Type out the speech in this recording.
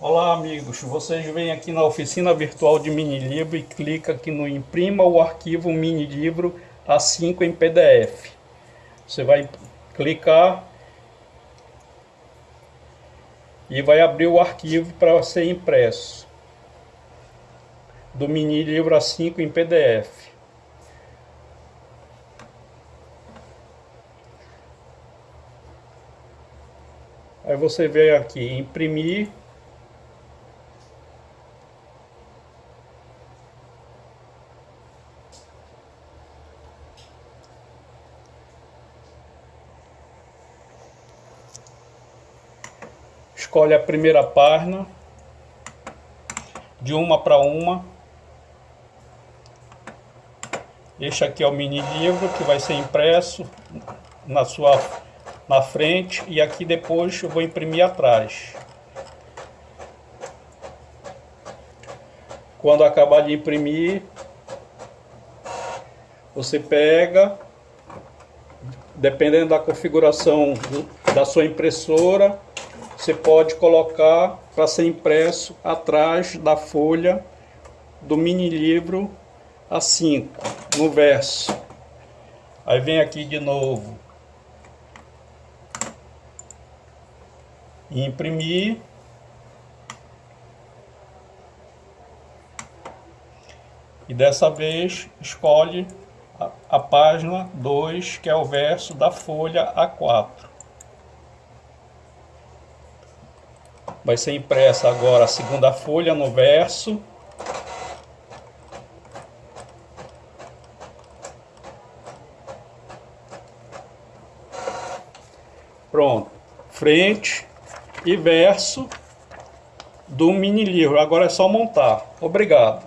Olá amigos, vocês vêm aqui na oficina virtual de mini livro e clica aqui no imprima o arquivo mini livro A5 em PDF. Você vai clicar e vai abrir o arquivo para ser impresso do mini livro A5 em PDF. Aí você vem aqui imprimir escolhe a primeira página, de uma para uma. Este aqui é o mini livro que vai ser impresso na sua na frente e aqui depois eu vou imprimir atrás. Quando acabar de imprimir, você pega, dependendo da configuração da sua impressora, você pode colocar para ser impresso atrás da folha do mini livro A5, no verso. Aí vem aqui de novo. Imprimir. E dessa vez escolhe a, a página 2, que é o verso da folha A4. Vai ser impressa agora a segunda folha no verso. Pronto. Frente e verso do mini livro. Agora é só montar. Obrigado.